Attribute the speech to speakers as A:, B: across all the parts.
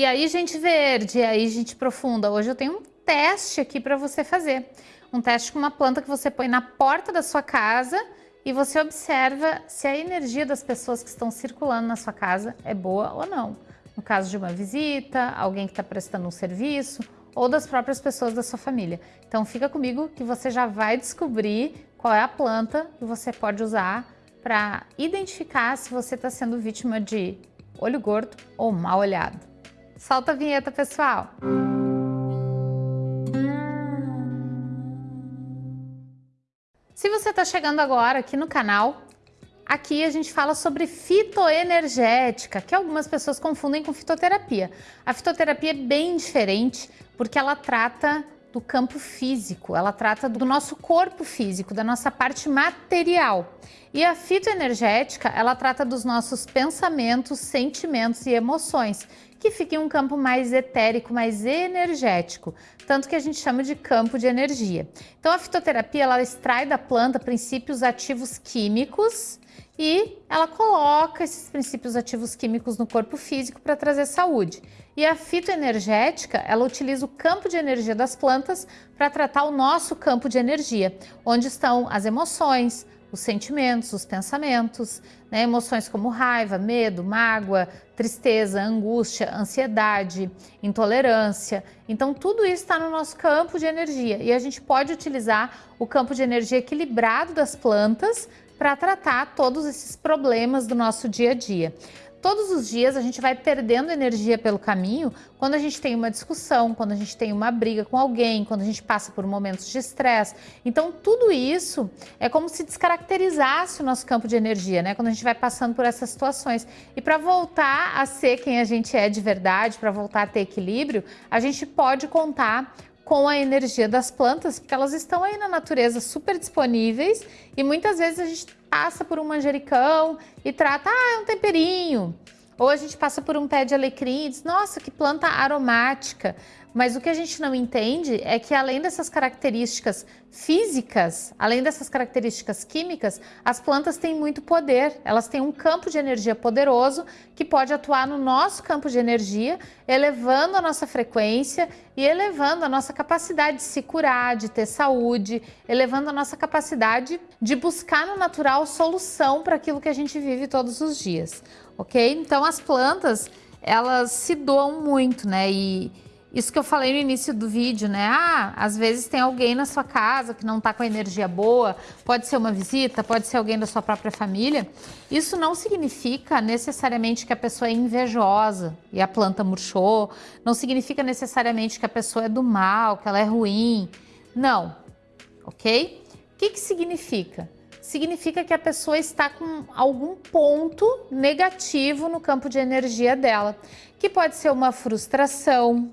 A: E aí, gente verde, e aí, gente profunda. Hoje eu tenho um teste aqui para você fazer. Um teste com uma planta que você põe na porta da sua casa e você observa se a energia das pessoas que estão circulando na sua casa é boa ou não. No caso de uma visita, alguém que está prestando um serviço ou das próprias pessoas da sua família. Então fica comigo que você já vai descobrir qual é a planta que você pode usar para identificar se você está sendo vítima de olho gordo ou mal olhado. Solta a vinheta, pessoal! Se você está chegando agora aqui no canal, aqui a gente fala sobre fitoenergética, que algumas pessoas confundem com fitoterapia. A fitoterapia é bem diferente porque ela trata do campo físico, ela trata do nosso corpo físico, da nossa parte material. E a fitoenergética, ela trata dos nossos pensamentos, sentimentos e emoções, que fica em um campo mais etérico, mais energético, tanto que a gente chama de campo de energia. Então a fitoterapia, ela extrai da planta princípios ativos químicos e ela coloca esses princípios ativos químicos no corpo físico para trazer saúde. E a fitoenergética, ela utiliza o campo de energia das plantas para tratar o nosso campo de energia, onde estão as emoções, os sentimentos, os pensamentos, né? emoções como raiva, medo, mágoa, tristeza, angústia, ansiedade, intolerância. Então tudo isso está no nosso campo de energia e a gente pode utilizar o campo de energia equilibrado das plantas para tratar todos esses problemas do nosso dia a dia. Todos os dias a gente vai perdendo energia pelo caminho quando a gente tem uma discussão, quando a gente tem uma briga com alguém, quando a gente passa por momentos de estresse. Então tudo isso é como se descaracterizasse o nosso campo de energia, né? Quando a gente vai passando por essas situações. E para voltar a ser quem a gente é de verdade, para voltar a ter equilíbrio, a gente pode contar com a energia das plantas, porque elas estão aí na natureza super disponíveis e muitas vezes a gente passa por um manjericão e trata, ah, é um temperinho. Ou a gente passa por um pé de alecrim e diz, nossa, que planta aromática. Mas o que a gente não entende é que além dessas características físicas, além dessas características químicas, as plantas têm muito poder. Elas têm um campo de energia poderoso que pode atuar no nosso campo de energia, elevando a nossa frequência e elevando a nossa capacidade de se curar, de ter saúde, elevando a nossa capacidade de buscar no natural solução para aquilo que a gente vive todos os dias, ok? Então as plantas, elas se doam muito, né? E, isso que eu falei no início do vídeo, né? Ah, às vezes tem alguém na sua casa que não está com energia boa, pode ser uma visita, pode ser alguém da sua própria família. Isso não significa necessariamente que a pessoa é invejosa e a planta murchou, não significa necessariamente que a pessoa é do mal, que ela é ruim. Não, ok? O que, que significa? Significa que a pessoa está com algum ponto negativo no campo de energia dela, que pode ser uma frustração,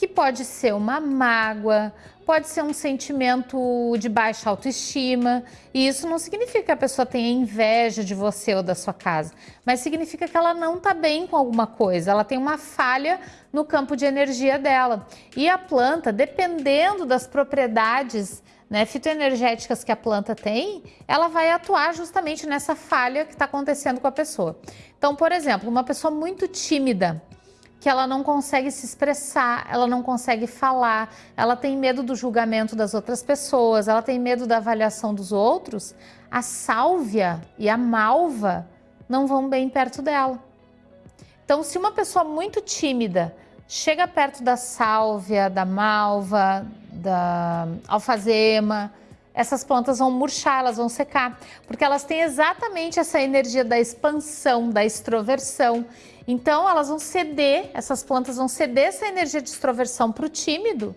A: que pode ser uma mágoa, pode ser um sentimento de baixa autoestima, e isso não significa que a pessoa tenha inveja de você ou da sua casa, mas significa que ela não está bem com alguma coisa, ela tem uma falha no campo de energia dela. E a planta, dependendo das propriedades né, fitoenergéticas que a planta tem, ela vai atuar justamente nessa falha que está acontecendo com a pessoa. Então, por exemplo, uma pessoa muito tímida, que ela não consegue se expressar, ela não consegue falar, ela tem medo do julgamento das outras pessoas, ela tem medo da avaliação dos outros, a sálvia e a malva não vão bem perto dela. Então, se uma pessoa muito tímida chega perto da sálvia, da malva, da alfazema, essas plantas vão murchar, elas vão secar, porque elas têm exatamente essa energia da expansão, da extroversão. Então elas vão ceder, essas plantas vão ceder essa energia de extroversão para o tímido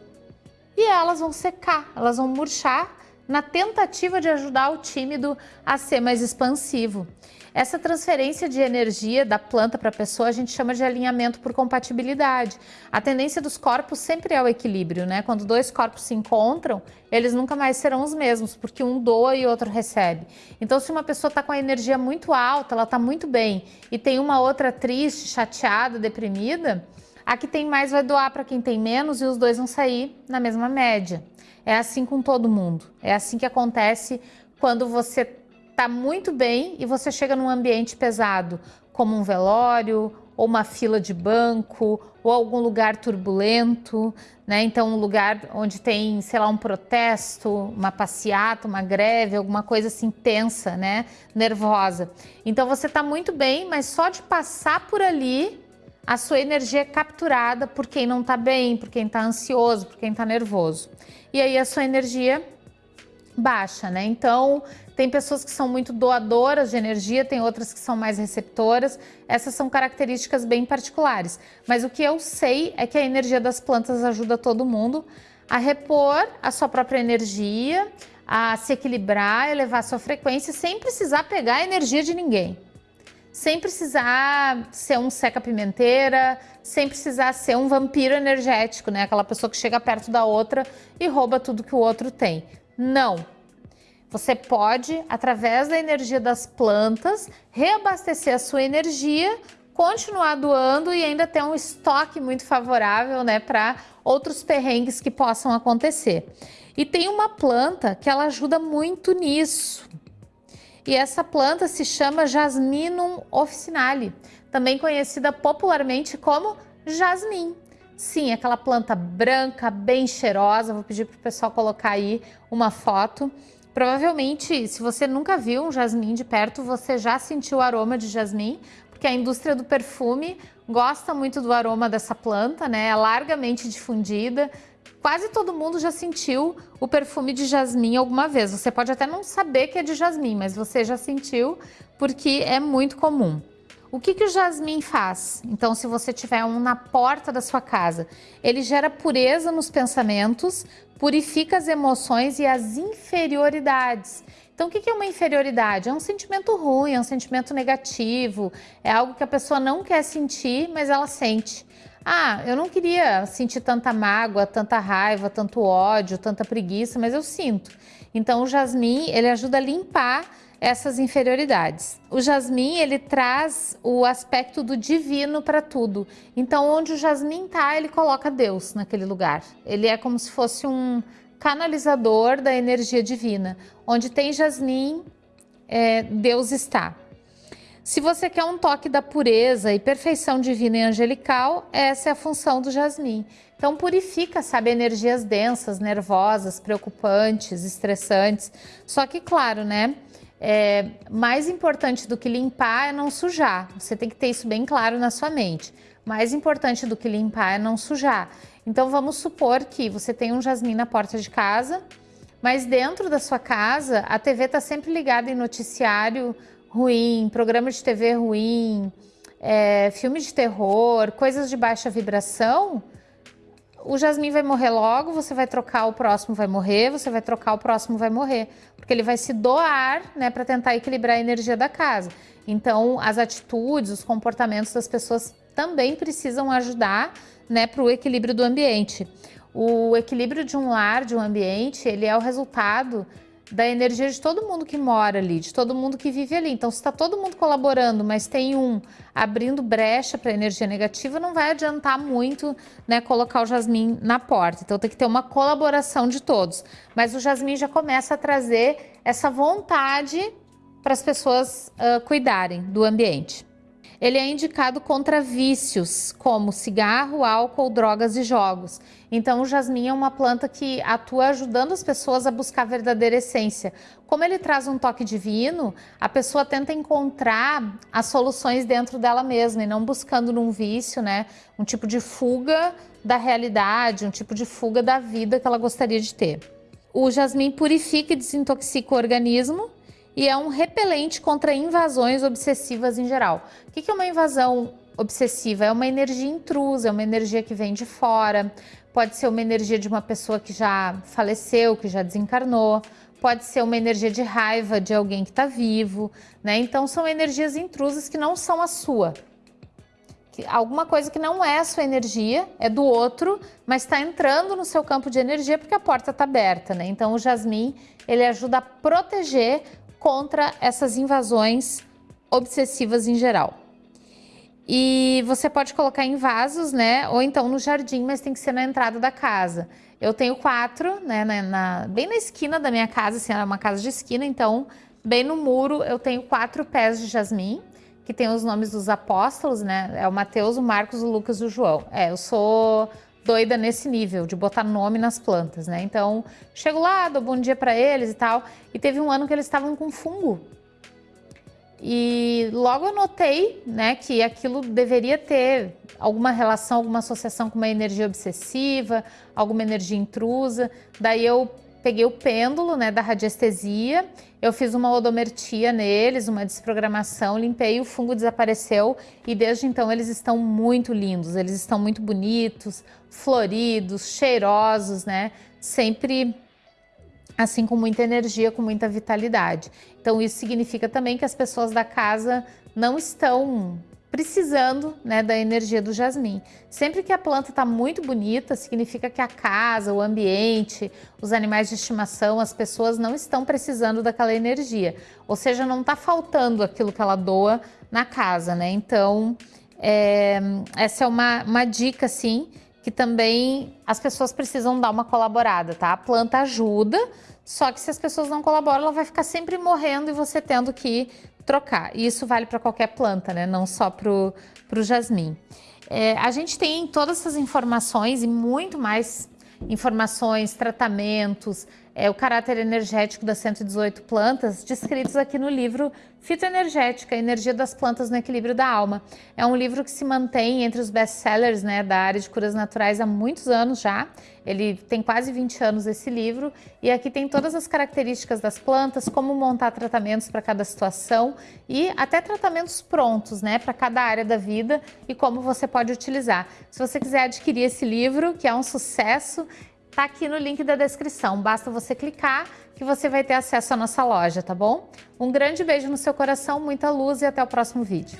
A: e elas vão secar, elas vão murchar na tentativa de ajudar o tímido a ser mais expansivo. Essa transferência de energia da planta para a pessoa a gente chama de alinhamento por compatibilidade. A tendência dos corpos sempre é o equilíbrio, né? Quando dois corpos se encontram, eles nunca mais serão os mesmos, porque um doa e outro recebe. Então, se uma pessoa está com a energia muito alta, ela está muito bem, e tem uma outra triste, chateada, deprimida, a que tem mais vai doar para quem tem menos e os dois vão sair na mesma média. É assim com todo mundo. É assim que acontece quando você está muito bem e você chega num ambiente pesado, como um velório, ou uma fila de banco, ou algum lugar turbulento, né? Então, um lugar onde tem, sei lá, um protesto, uma passeata, uma greve, alguma coisa assim tensa, né? Nervosa. Então, você está muito bem, mas só de passar por ali, a sua energia é capturada por quem não está bem, por quem está ansioso, por quem está nervoso. E aí a sua energia baixa, né? Então, tem pessoas que são muito doadoras de energia, tem outras que são mais receptoras. Essas são características bem particulares. Mas o que eu sei é que a energia das plantas ajuda todo mundo a repor a sua própria energia, a se equilibrar, elevar a sua frequência, sem precisar pegar a energia de ninguém. Sem precisar ser um seca-pimenteira, sem precisar ser um vampiro energético, né? Aquela pessoa que chega perto da outra e rouba tudo que o outro tem. Não. Você pode, através da energia das plantas, reabastecer a sua energia, continuar doando e ainda ter um estoque muito favorável né, para outros perrengues que possam acontecer. E tem uma planta que ela ajuda muito nisso. E essa planta se chama Jasminum officinale, também conhecida popularmente como jasmim. Sim, aquela planta branca, bem cheirosa. Vou pedir para o pessoal colocar aí uma foto. Provavelmente, se você nunca viu um jasmim de perto, você já sentiu o aroma de jasmim, porque a indústria do perfume gosta muito do aroma dessa planta, né? É largamente difundida. Quase todo mundo já sentiu o perfume de jasmim alguma vez. Você pode até não saber que é de jasmim, mas você já sentiu porque é muito comum. O que, que o jasmim faz? Então, se você tiver um na porta da sua casa, ele gera pureza nos pensamentos, purifica as emoções e as inferioridades. Então, o que é uma inferioridade? É um sentimento ruim, é um sentimento negativo, é algo que a pessoa não quer sentir, mas ela sente. Ah, eu não queria sentir tanta mágoa, tanta raiva, tanto ódio, tanta preguiça, mas eu sinto. Então, o jasmim, ele ajuda a limpar essas inferioridades. O jasmim, ele traz o aspecto do divino para tudo. Então, onde o jasmim tá, ele coloca Deus naquele lugar. Ele é como se fosse um canalizador da energia divina. Onde tem jasmim, é, Deus está. Se você quer um toque da pureza e perfeição divina e angelical, essa é a função do jasmim. Então purifica, sabe, energias densas, nervosas, preocupantes, estressantes. Só que, claro, né? É, mais importante do que limpar é não sujar. Você tem que ter isso bem claro na sua mente. Mais importante do que limpar é não sujar. Então vamos supor que você tem um jasmim na porta de casa, mas dentro da sua casa a TV está sempre ligada em noticiário ruim, programa de TV ruim, é, filme de terror, coisas de baixa vibração o jasmim vai morrer logo, você vai trocar, o próximo vai morrer, você vai trocar, o próximo vai morrer. Porque ele vai se doar, né, para tentar equilibrar a energia da casa. Então, as atitudes, os comportamentos das pessoas também precisam ajudar, né, para o equilíbrio do ambiente. O equilíbrio de um lar, de um ambiente, ele é o resultado da energia de todo mundo que mora ali, de todo mundo que vive ali. Então, se está todo mundo colaborando, mas tem um abrindo brecha para energia negativa, não vai adiantar muito né, colocar o jasmim na porta. Então, tem que ter uma colaboração de todos. Mas o jasmim já começa a trazer essa vontade para as pessoas uh, cuidarem do ambiente. Ele é indicado contra vícios, como cigarro, álcool, drogas e jogos. Então, o jasmim é uma planta que atua ajudando as pessoas a buscar a verdadeira essência. Como ele traz um toque divino, a pessoa tenta encontrar as soluções dentro dela mesma e não buscando num vício, né? Um tipo de fuga da realidade, um tipo de fuga da vida que ela gostaria de ter. O jasmim purifica e desintoxica o organismo, e é um repelente contra invasões obsessivas em geral. O que é uma invasão obsessiva? É uma energia intrusa, é uma energia que vem de fora, pode ser uma energia de uma pessoa que já faleceu, que já desencarnou, pode ser uma energia de raiva de alguém que está vivo, né? Então são energias intrusas que não são a sua. Alguma coisa que não é a sua energia, é do outro, mas está entrando no seu campo de energia porque a porta está aberta, né? Então o jasmim, ele ajuda a proteger contra essas invasões obsessivas em geral. E você pode colocar em vasos, né? Ou então no jardim, mas tem que ser na entrada da casa. Eu tenho quatro, né? Na, na, bem na esquina da minha casa, assim, é uma casa de esquina, então bem no muro eu tenho quatro pés de jasmim, que tem os nomes dos apóstolos, né? É o Mateus, o Marcos, o Lucas e o João. É, eu sou doida nesse nível, de botar nome nas plantas, né? Então, chego lá, dou bom dia para eles e tal. E teve um ano que eles estavam com fungo. E logo eu notei, né, que aquilo deveria ter alguma relação, alguma associação com uma energia obsessiva, alguma energia intrusa. Daí eu peguei o pêndulo, né, da radiestesia, eu fiz uma odomertia neles, uma desprogramação, limpei, o fungo desapareceu e desde então eles estão muito lindos, eles estão muito bonitos, floridos, cheirosos, né, sempre assim com muita energia, com muita vitalidade. Então isso significa também que as pessoas da casa não estão precisando né, da energia do jasmim. Sempre que a planta está muito bonita, significa que a casa, o ambiente, os animais de estimação, as pessoas não estão precisando daquela energia. Ou seja, não está faltando aquilo que ela doa na casa, né? Então, é, essa é uma, uma dica, assim, que também as pessoas precisam dar uma colaborada, tá? A planta ajuda, só que se as pessoas não colaboram, ela vai ficar sempre morrendo e você tendo que trocar. E isso vale para qualquer planta, né? Não só para o jasmim. É, a gente tem todas essas informações e muito mais informações, tratamentos, é, o caráter energético das 118 plantas, descritos aqui no livro Fitoenergética, Energia das Plantas no Equilíbrio da Alma. É um livro que se mantém entre os best-sellers né, da área de curas naturais há muitos anos já. Ele tem quase 20 anos esse livro e aqui tem todas as características das plantas, como montar tratamentos para cada situação e até tratamentos prontos, né, para cada área da vida e como você pode utilizar. Se você quiser adquirir esse livro, que é um sucesso, Tá aqui no link da descrição, basta você clicar que você vai ter acesso à nossa loja, tá bom? Um grande beijo no seu coração, muita luz e até o próximo vídeo.